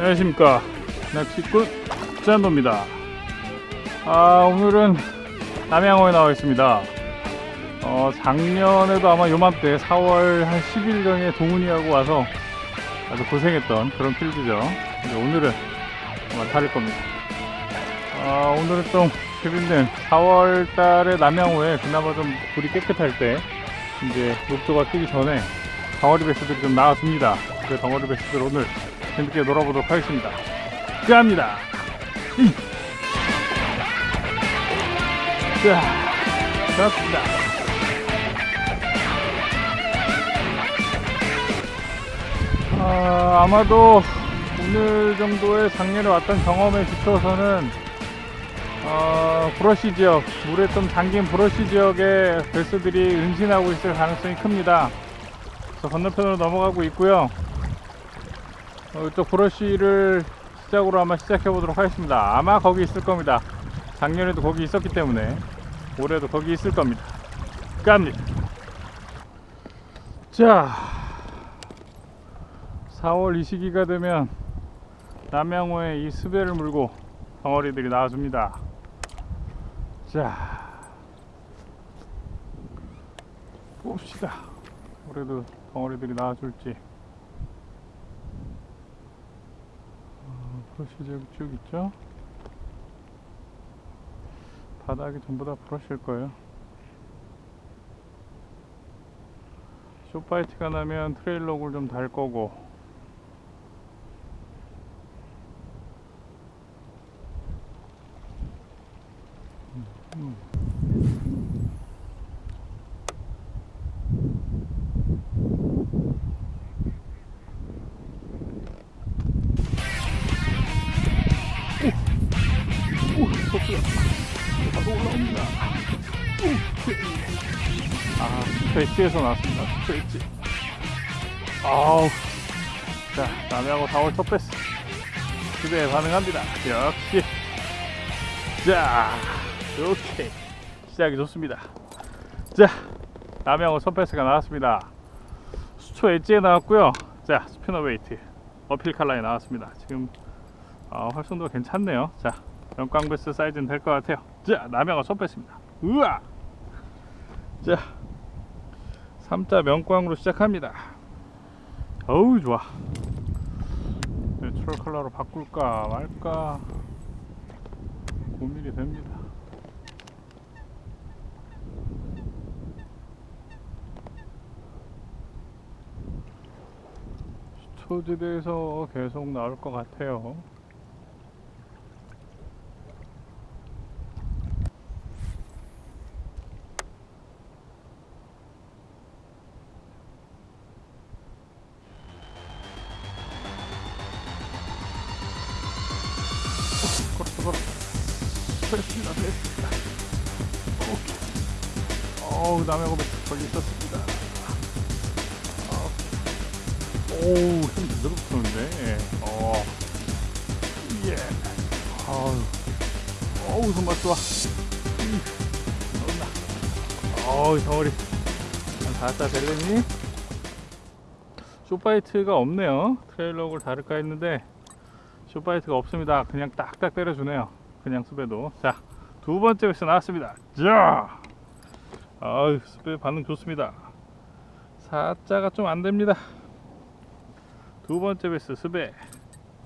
안녕하십니까. 낚시꾼 짠도입니다. 아, 오늘은 남양호에 나와 있습니다. 어, 작년에도 아마 요맘때 4월 한 10일경에 동훈이하고 와서 아주 고생했던 그런 필드죠. 근데 오늘은 아마 다를 겁니다. 아, 오늘은 좀 재밌는 4월 달에 남양호에 그나마 좀 불이 깨끗할 때 이제 녹조가 뜨기 전에 덩어리 베스들이 좀 나왔습니다. 그 덩어리 베스들 오늘 재밌게 놀아보도록 하겠습니다. 끝합니다. 이. 자, 좋습니다. 아, 아마도 오늘 정도의 작년에 왔던 경험에 비춰서는 어, 브러쉬 지역, 물에 좀 잠긴 브러쉬 지역에 베스들이 은신하고 있을 가능성이 큽니다. 그래서 건너편으로 넘어가고 있고요. 어, 이쪽 브러쉬를 시작으로 아마 시작해 보도록 하겠습니다. 아마 거기 있을 겁니다. 작년에도 거기 있었기 때문에 올해도 거기 있을 겁니다. 갑니다. 자, 4월 이 시기가 되면 남양호에 이 수배를 물고 덩어리들이 나와줍니다. 자, 봅시다. 올해도 덩어리들이 나와줄지. 브러쉬 쭉 있죠? 바닥이 전부 다 브러쉬일 거예요. 쇼파이트가 나면 트레일록을 좀달 거고 오, 스트레치에서 나왔습니다. 스트레치. 아우. 자, 남해하고 4월 첫 패스. 기대에 반응합니다. 역시. 자, 오케이. 시작이 좋습니다. 자, 남해하고 첫 패스가 나왔습니다. 수초 엣지에 나왔고요. 자, 스피너 웨이트. 어필 칼라에 나왔습니다. 지금 아, 활성도가 괜찮네요. 자, 연광 베스 사이즈는 될 것 같아요. 자, 남양어 첫 뺐습니다. 우와! 자, 3자 면광으로 시작합니다. 어우, 좋아. 내추럴 컬러로 바꿀까 말까 고민이 됩니다. 수초지대에서 계속 나올 것 같아요. 어우 남의 고백 걸리 있었습니다 오우 힘 제대로 붙었는데 어. 예 어우 손맛 좋아 어우 덩어리 한 4자 될랬니? 쇼파이트가 없네요 트레일러를 다를까 했는데 쇼파이트가 없습니다. 그냥 딱딱 때려주네요. 그냥 수배도. 자, 두 번째 베스 나왔습니다. 자, 아유, 수배 반응 좋습니다. 사자가 좀 안 됩니다. 두 번째 베스 수배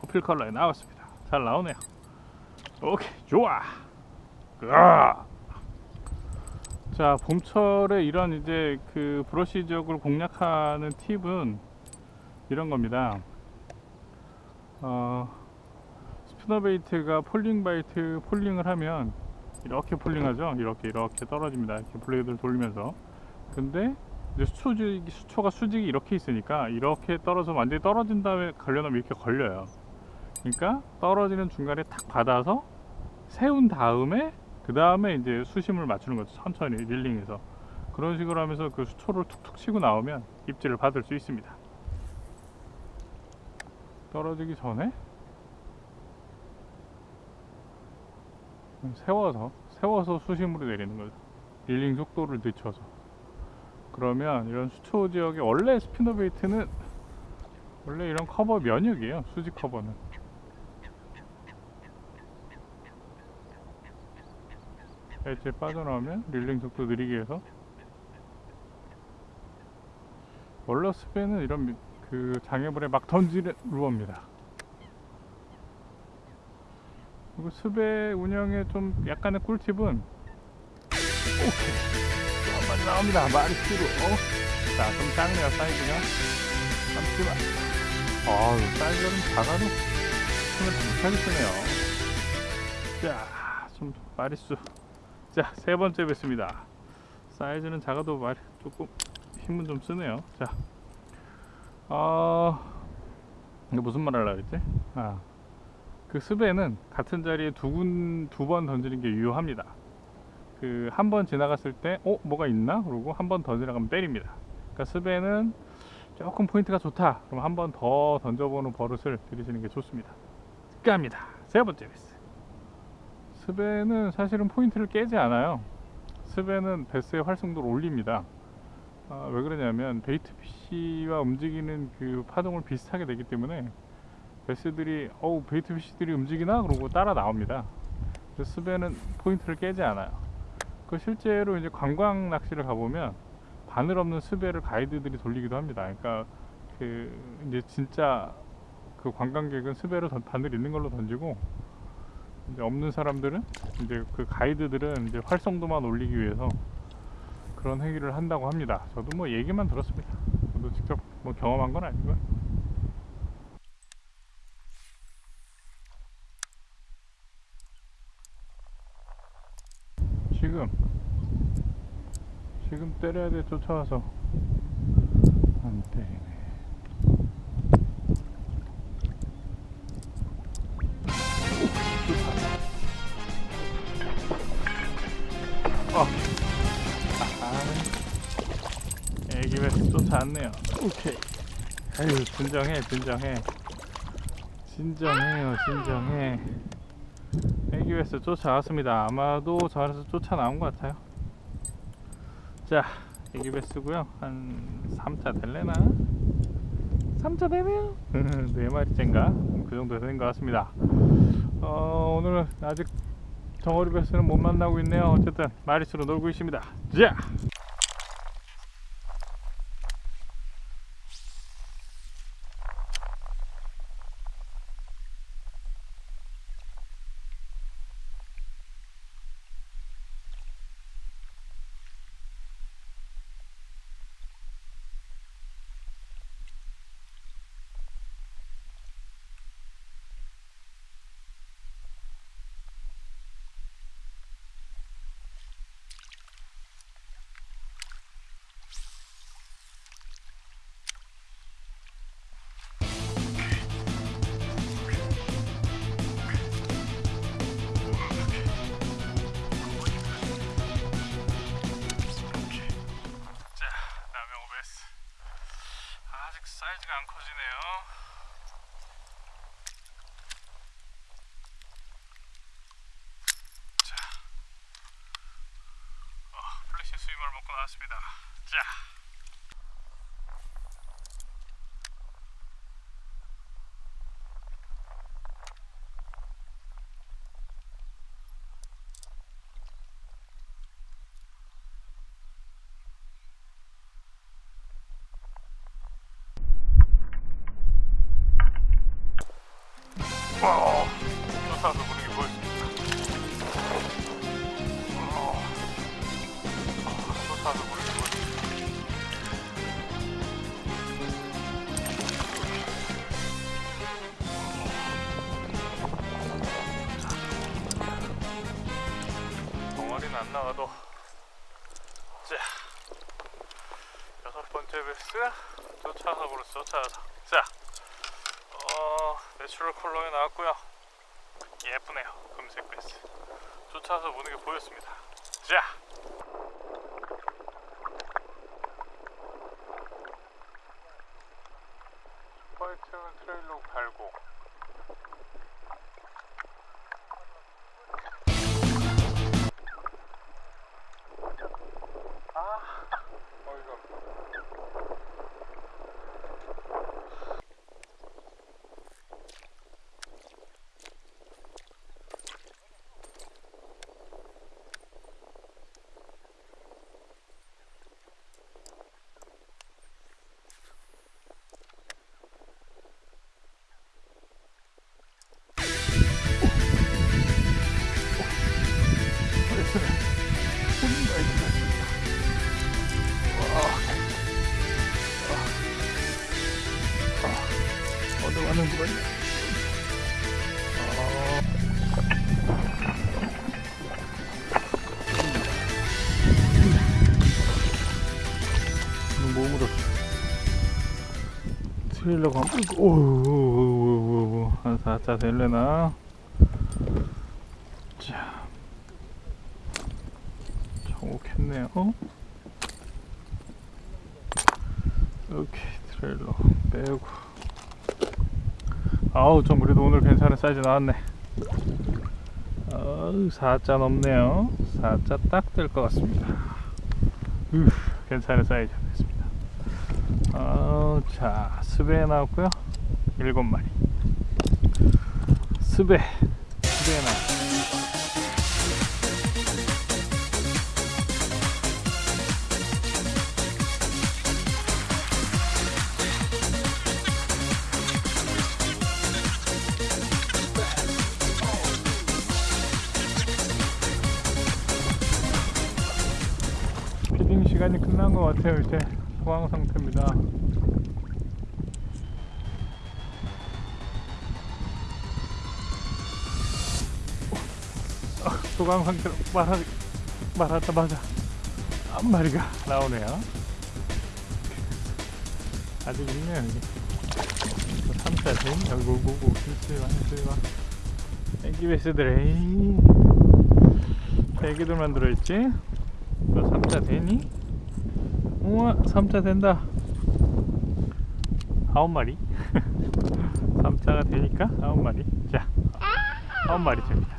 어필 컬러에 나왔습니다. 잘 나오네요. 오케이, 좋아. 으아. 자, 봄철에 이런 이제 그 브러쉬 지역을 공략하는 팁은 이런 겁니다. 어, spinner bait가 falling bite falling을 하면 이렇게 falling하죠. 이렇게 이렇게 떨어집니다. 이렇게 blade를 돌리면서. 근데 이제 수초지, 수초가 수직이 이렇게 있으니까 이렇게 떨어져 완전히 떨어진 다음에 걸려놓으면 이렇게 걸려요. 그러니까 떨어지는 중간에 탁 받아서 세운 다음에 그 다음에 이제 수심을 맞추는 거죠. 천천히 reeling해서 그런 식으로 하면서 그 수초를 툭툭 치고 나오면 입질을 받을 수 있습니다. 떨어지기 전에 세워서 세워서 수심으로 내리는 거죠. reeling 속도를 늦춰서 그러면 이런 수초 지역에 원래 spinner bait는 원래 이런 커버 면역이에요. 수직 커버는 엣지에 빠져나오면 reeling 속도 느리게 해서 월러스배는 이런 미- 그 장애물에 막 던지는 루어입니다. 그리고 스배 운영에 좀 약간의 꿀팁은 오케이 또 많이 나옵니다. 마리스로 어? 자, 좀 작네요 사이즈가. 잠시만. 아우 사이즈가 좀 작아도 힘을 못하게 쓰네요. 자, 좀 마리수. 자, 세 번째 뵙습니다. 사이즈는 작아도 말 조금 힘은 좀 쓰네요. 자, 어, 이거 무슨 말 하려고 했지? 아, 그 스배는 같은 자리에 두 군 두 번 던지는 게 유효합니다. 그 한 번 지나갔을 때, 어, 뭐가 있나? 그러고 한 번 더 지나가면 때립니다. 그러니까 스배는 조금 포인트가 좋다. 그럼 한 번 더 던져보는 버릇을 들이시는 게 좋습니다. 갑니다. 세 번째 베스. 스배는 사실은 포인트를 깨지 않아요. 스배는 배스의 활성도를 올립니다. 아, 왜 그러냐면 bait fish와 움직이는 그 파동을 비슷하게 되기 때문에 배스들이 어우 bait fish들이 움직이나 그러고 따라 나옵니다. 그래서 스배는 포인트를 깨지 않아요. 그 실제로 이제 관광 낚시를 가보면 바늘 없는 스배를 가이드들이 돌리기도 합니다. 그러니까 그 이제 진짜 그 관광객은 스배로 던- 바늘 있는 걸로 던지고 이제 없는 사람들은 이제 그 가이드들은 이제 활성도만 올리기 위해서 그런 행위를 한다고 합니다. 저도 뭐 얘기만 들었습니다. 저도 직접 뭐 경험한 건 아니고요. 지금 지금 때려야 돼 쫓아와서 안 때리네. 어. 아, 애기 베스 쫓아왔네요. 오케이. 아유, 진정해, 진정해. 진정해요, 진정해. 베스 쫓아왔습니다. 아마도 저 안에서 쫓아 나온 것 같아요. 자, 애기 베스고요. 한 3차 될래나? 3차 되네요. 네 마리째인가? 그 정도 되는 것 같습니다. 어, 오늘 아직 덩어리 베스는 못 만나고 있네요. 어쨌든 마리수로 놀고 있습니다. 자. 자, 고 나왔습니다. 자. 여기까지는 안 나와도. 자 여섯 번째 베스. 쫓아가고로 쫓아가서 자 어, 내추럴 컬러에 나왔고요. 예쁘네요 금색 베스. 쫓아서 보는 게 보였습니다. 자 슈퍼엑스는 트레일로 갈고 어디 가는 거냐? 몸으로 트레일러 가 오오오오오 한 4자 될래나? 자. 정옥했네요. 오케이 트레일러 빼고 아우 좀 그래도 오늘 괜찮은 사이즈 나왔네. 어우 4자 넘네요. 4자 딱 될 것 같습니다. 으 괜찮은 사이즈 됐습니다. 어, 자 스배 나왔고요. 7마리. 스배 스배 나왔 시간이 끝난 것 같아요 이제. 소강 상태입니다. 어, 소강 상태로 말하, 말하자마자 한 마리가 나오네요. 아직 있네요 여기. 3자 된 여기 오고 힘쓰지마 힘쓰지마 애기 베스들 에이. 애기들만 들어있지? 너 3자 되니? 우와 3자 된다. 아홉 마리? 3자가 되니까 아홉 마리. 자 아홉 마리 됩니다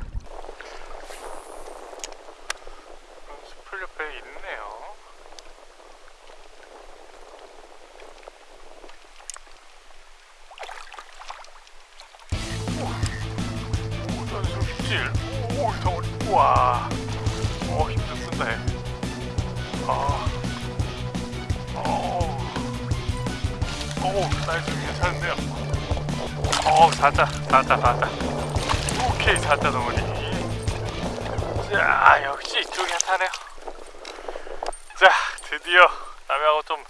자, 드디어 남하고 좀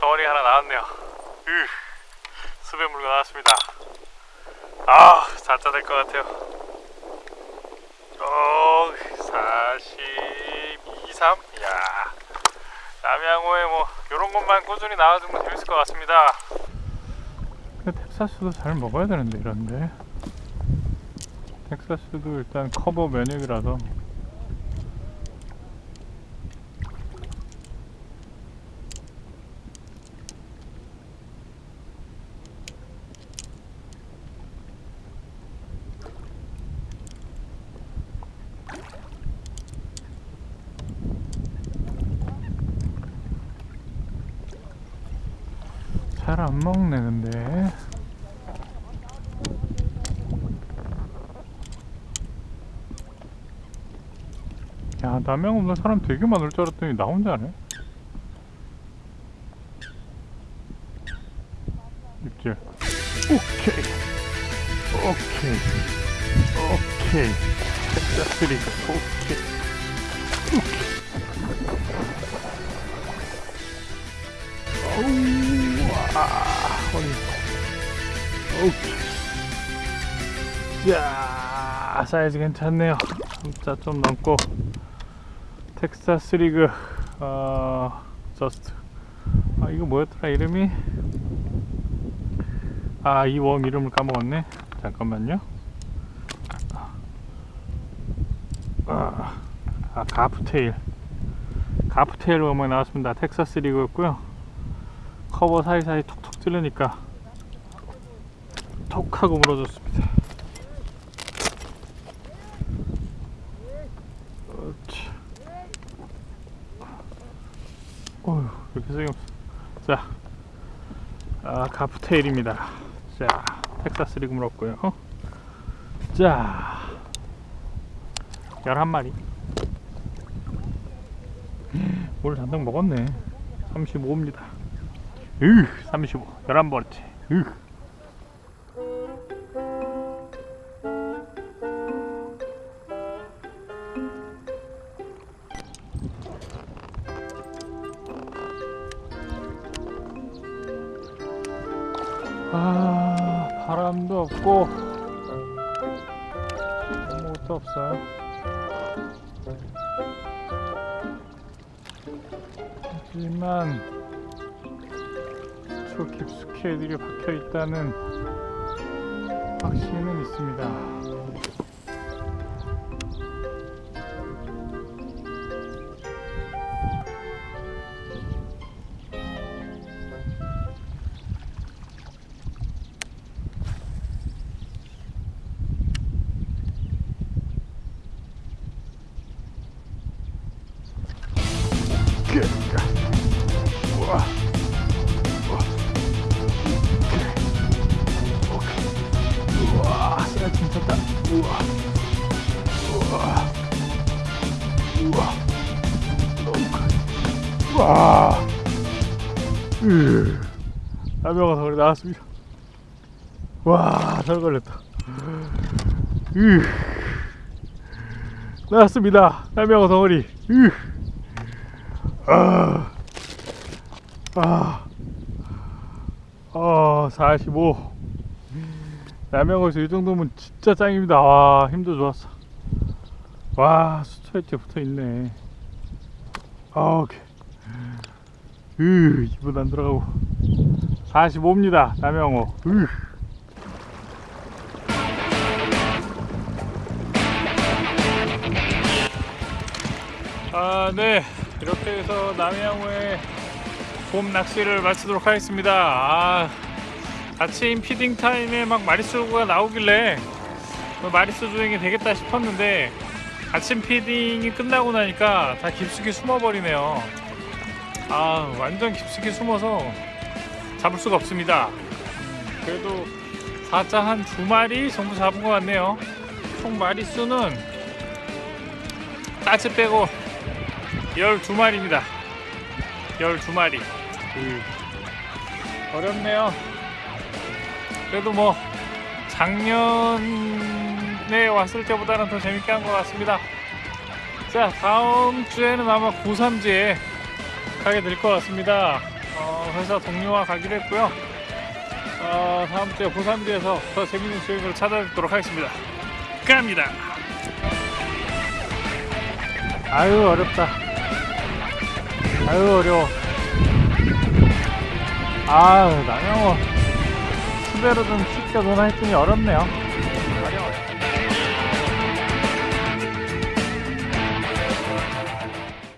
덩어리 하나 나왔네요. 으, 수배 물고 나왔습니다. 아, 사자 될 것 같아요. 어, 42, 3? 이야. 남양호에 뭐, 요런 것만 꾸준히 나와주면 재밌을 것 같습니다. 텍사스도 잘 먹어야 되는데, 이런데. 텍사스도 일단 커버 면역이라서. 잘 안 먹네 근데. 야 남양 없는 사람 되게 많을 줄 알았더니 나 혼자네. 입질. 오케이. 오케이. 오케이. 텍사스리가 오케이. 오케이 오케이. 자, 사이즈 괜찮네요. 진짜 좀 넘고. 텍사스 rig 어 just 아 이거 뭐였더라 이름이 아 이 worm 이름을 까먹었네 잠깐만요 아, 아 가프tail 가프tail worm이 나왔습니다 텍사스 rig였고요 커버 사이사이 톡톡 찌르니까 톡 하고 물어줬습니다. 어휴 이렇게 없어 자 아, 가프테일입니다. 자 텍사스 리그 물었고요. 자 11마리. 오늘 잔뜩 먹었네. 35입니다 으 35 11번째. 으 아 바람도 없고. 아무것도 없어요. 하지만 저 깊숙이 애들이 박혀 있다는 확신은 있습니다 라면가 덩어리 나왔습니다. 와, 잘 걸렸다. 으. 나왔습니다. 라면가 덩어리. 으. 아. 아, 어, 45. 남양어에서 이 정도면 진짜 짱입니다. 와, 힘도 좋았어. 와, 수초일째 붙어 있네. 아, 오케이. 으, 입은 안 들어가고. 45입니다. 남양어. 으. 아, 네. 이렇게 해서 남양어의 봄 낚시를 마치도록 하겠습니다. 아, 아침 피딩 타임에 막 마리수가 나오길래 뭐 마리수 주행이 되겠다 싶었는데 아침 feeding이 끝나고 나니까 다 깊숙이 숨어버리네요. 아, 완전 깊숙이 숨어서 잡을 수가 없습니다. 음, 그래도 4자 한 두 마리 정도 잡은 것 같네요. 총 마리수는 따지 빼고 12마리입니다. 12마리. 음. 어렵네요. 그래도 뭐 작년에 왔을 때보다는 더 재밌게 한 것 같습니다. 자 다음 주에는 아마 고3지에 가게 될 것 같습니다. 어, 회사 동료와 가기로 했고요. 어, 다음 주에 고3지에서 더 재밌는 수행을 찾아뵙도록 하겠습니다. 갑니다. 아유 어렵다. 아유 어려워. 아 남영호 수배로 좀 논하 했더니 어렵네요